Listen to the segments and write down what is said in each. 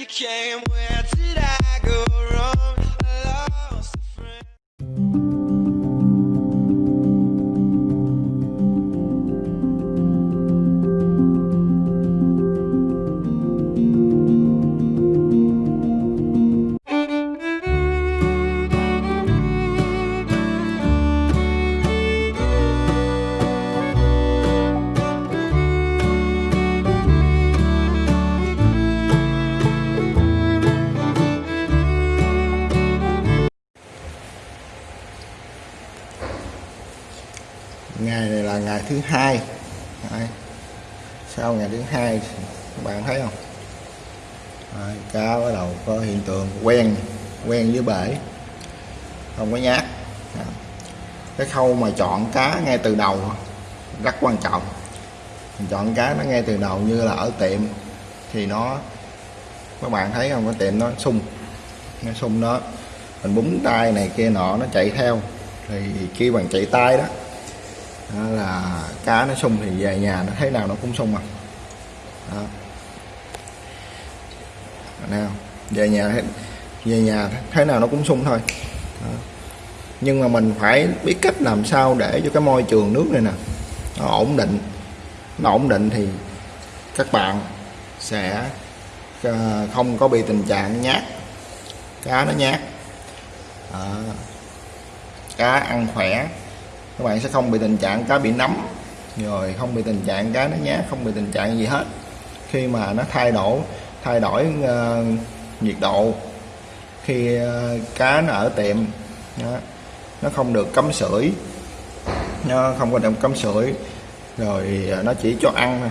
you came, where did I thứ hai. Đấy. sau ngày thứ hai các bạn thấy không? Đấy, cá bắt đầu có hiện tượng quen quen với bể. Không có nhát. Đấy. cái khâu mà chọn cá ngay từ đầu rất quan trọng. Mình chọn cá nó ngay từ đầu như là ở tiệm thì nó các bạn thấy không? Cái tiệm nó sung. Nó sung nó. Mình búng tay này kia nọ nó chạy theo. Thì khi bằng chạy tay đó đó là cá nó sung thì về nhà nó thấy nào nó cũng sung mà đó. Nào về nhà về nhà thế nào nó cũng sung thôi. Đó. nhưng mà mình phải biết cách làm sao để cho cái môi trường nước này nè nó ổn định. Nó ổn định thì các bạn sẽ ờ, không có bị tình trạng nhát. Cá nó nhát. À, cá ăn khỏe các bạn sẽ không bị tình trạng cá bị nấm. Rồi không bị tình trạng cá nó nhá, không bị tình trạng gì hết. Khi mà nó thay đổi thay đổi uh, nhiệt độ khi uh, cá nó ở tiệm đó, nó không được cấm sưởi nó không có được cấm sưởi rồi nó chỉ cho ăn thôi.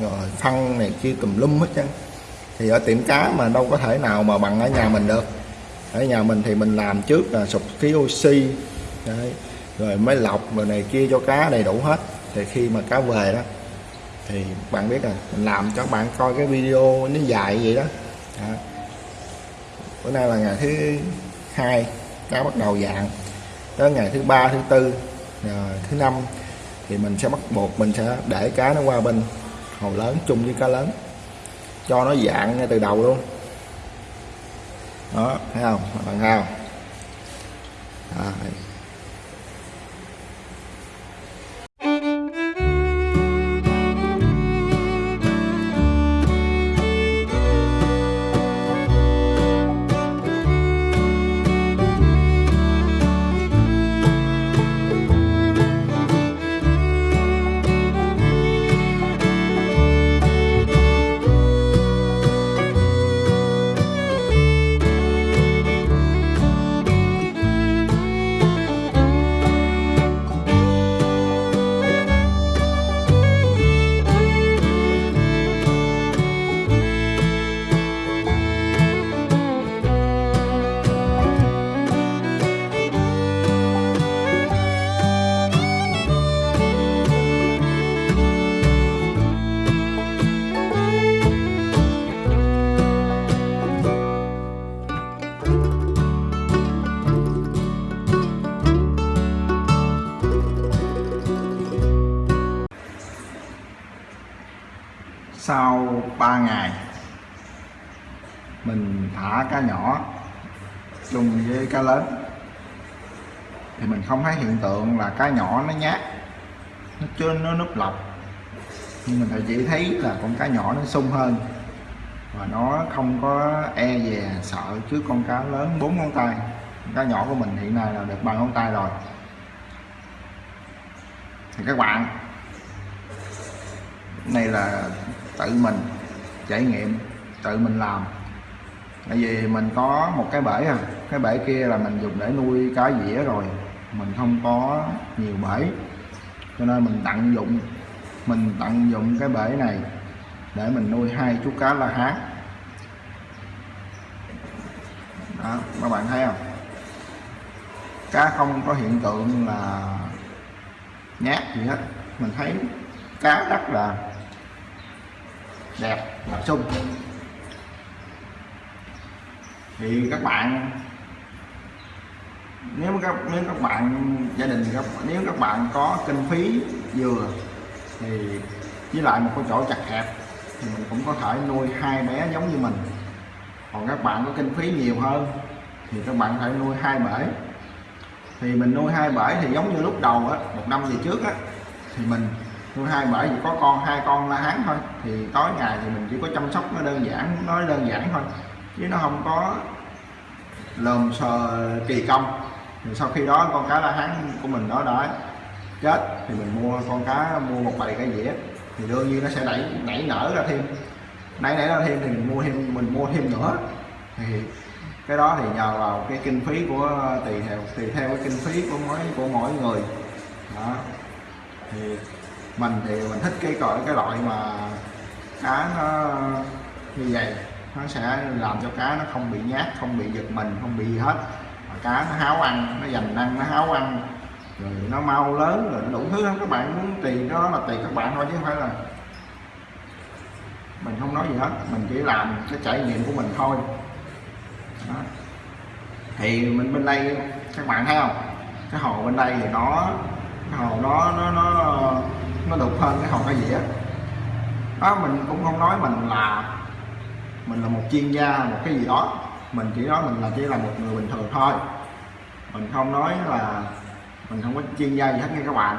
Rồi phân này kia tùm lum hết trơn. Thì ở tiệm cá mà đâu có thể nào mà bằng ở nhà mình được. Ở nhà mình thì mình làm trước là sụp khí oxy đấy rồi mới lọc rồi này kia cho cá đầy đủ hết. Thì khi mà cá về đó thì bạn biết rồi mình làm cho bạn coi cái video nó dài vậy đó, à. bữa nay là ngày thứ hai cá bắt đầu dạng. Tới ngày thứ ba thứ tư rồi thứ năm thì mình sẽ bắt buộc mình sẽ để cá nó qua bên hồ lớn chung với cá lớn. Cho nó dạng ngay từ đầu luôn. Đó thấy không? Bạn thấy không? À, 3 ngày. Mình thả cá nhỏ chung với cá lớn. Thì mình không thấy hiện tượng là cá nhỏ nó nhát, nó chưa, nó núp lọc. Nhưng mình chỉ thấy là con cá nhỏ nó sung hơn và nó không có e dè, sợ trước con cá lớn bốn ngón tay. Con cá nhỏ của mình hiện nay là được ba ngón tay rồi. Thì các bạn, này là tự mình trải nghiệm tự mình làm. Tại vì mình có một cái bể à cái bể kia là mình dùng để nuôi cá dĩa rồi, mình không có nhiều bể. Cho nên mình tận dụng, mình tận dụng cái bể này để mình nuôi hai chú cá la hán. Đó, các bạn thấy không? Cá không có hiện tượng là nhát gì hết. Mình thấy cá rất là đẹp và sung. Thì các bạn, nếu các nếu các bạn, gia đình các, nếu các bạn có kinh phí vừa, thì với lại một cái chỗ chặt hẹp, thì mình cũng có thể nuôi hai bé giống như mình. Còn các bạn có kinh phí nhiều hơn, thì các bạn phải nuôi hai bể. Thì mình nuôi hai bể thì giống như lúc đầu á, một năm về trước á, thì mình nuôi hai bởi chỉ có con, hai con la hán thôi. Thì tối ngày thì mình chỉ có chăm sóc nó đơn giản, nó đơn giản thôi. Chứ nó không có lồm sờ kỳ công. Thì sau khi đó con cá la hán của mình nó đã chết, thì mình mua, con cá mua một bầy cá dĩa. Thì đương nhiên nó sẽ đẩy nảy nở ra thêm. Nảy nảy ra thêm thì mình mua thêm, mình mua thêm nữa. Thì cái đó thì nhờ vào cái kinh phí của tùy theo tùy theo cái kinh phí của mỗi của mỗi người. Đó. Thì mình thì mình thích cái cõi cái loại mà cá nó như vậy. Nó sẽ làm cho cá nó không bị nhát, không bị giật mình, không bị gì hết. Mà cá nó háo ăn, nó dành ăn nó háo ăn. Rồi nó mau lớn, rồi nó đủ thứ lắm các bạn muốn tùy đó là tùy các bạn thôi chứ không phải là mình không nói gì hết. Mình chỉ làm cái trải nghiệm của mình thôi. Đó. thì mình bên đây, các bạn thấy không? Cái hồ bên đây thì nó, cái hồ nó nó nó nó đục hơn cái hộp cái dĩa đó, mình cũng không nói mình là mình là một chuyên gia, một cái gì đó. Mình chỉ nói mình là chỉ là một người bình thường thôi. Mình không nói là mình không có chuyên gia gì hết nha các bạn.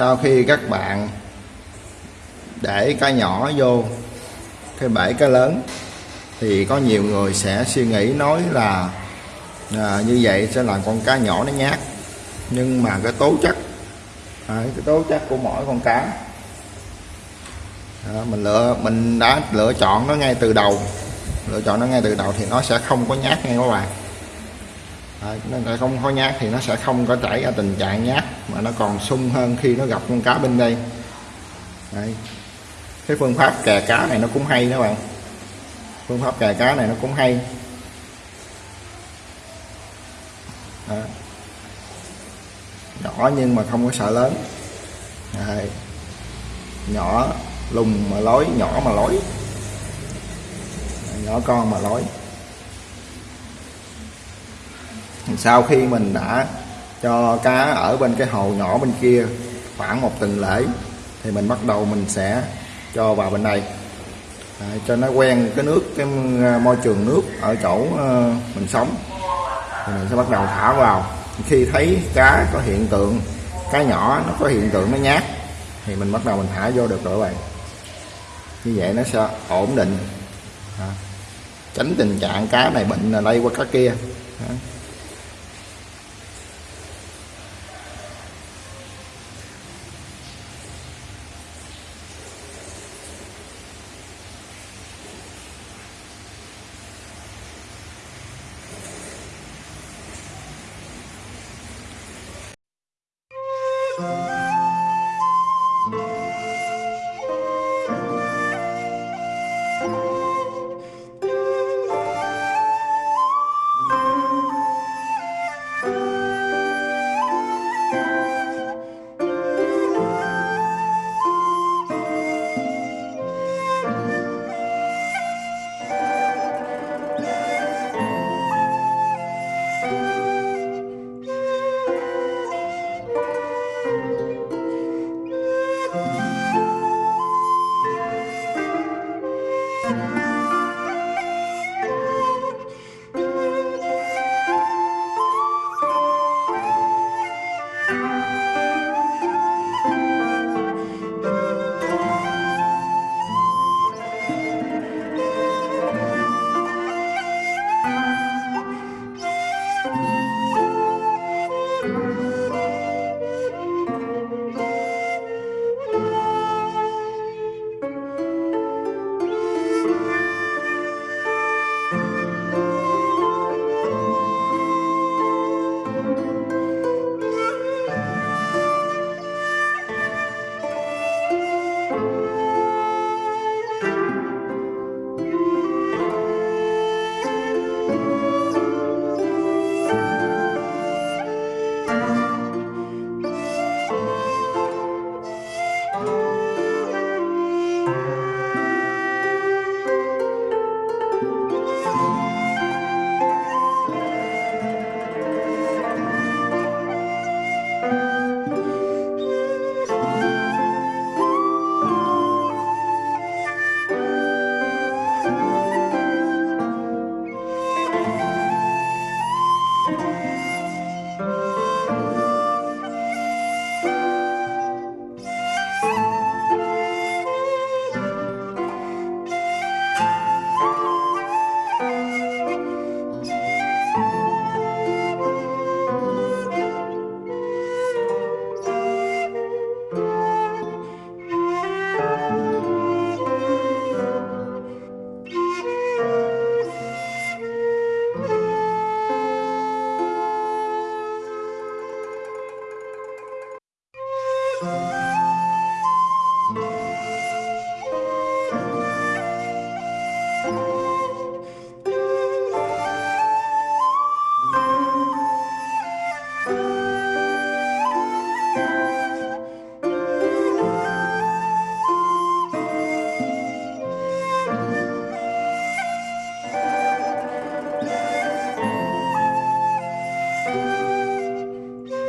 Sau khi các bạn để cá nhỏ vô cái bể cá lớn thì có nhiều người sẽ suy nghĩ nói là à, như vậy sẽ làm con cá nhỏ nó nhát. Nhưng mà cái tố chất à, cái tố chất của mỗi con cá à, mình lựa mình đã lựa chọn nó ngay từ đầu. Lựa chọn nó ngay từ đầu thì nó sẽ không có nhát ngay các bạn. Đấy, nó không có nhát thì nó sẽ không có chảy ra tình trạng nhát mà nó còn sung hơn khi nó gặp con cá bên đây Đấy. cái phương pháp kè cá này nó cũng hay đó bạn phương pháp kè cá này nó cũng hay Đấy. nhỏ nhưng mà không có sợ lớn Đấy. nhỏ lùng mà lối nhỏ mà lối nhỏ con mà lối sau khi mình đã cho cá ở bên cái hồ nhỏ bên kia khoảng một tuần lễ thì mình bắt đầu mình sẽ cho vào bên đây. À, cho nó quen cái nước cái ờ, môi trường nước ở chỗ ờ, mình sống. Thì mình sẽ bắt đầu thả vào. Khi thấy cá có hiện tượng cá nhỏ nó có hiện tượng nó nhát thì mình bắt đầu mình thả vô được rồi các bạn. Như vậy nó sẽ ổn định. Tránh tình trạng cá này bệnh là lây qua cá kia. Đó. Thank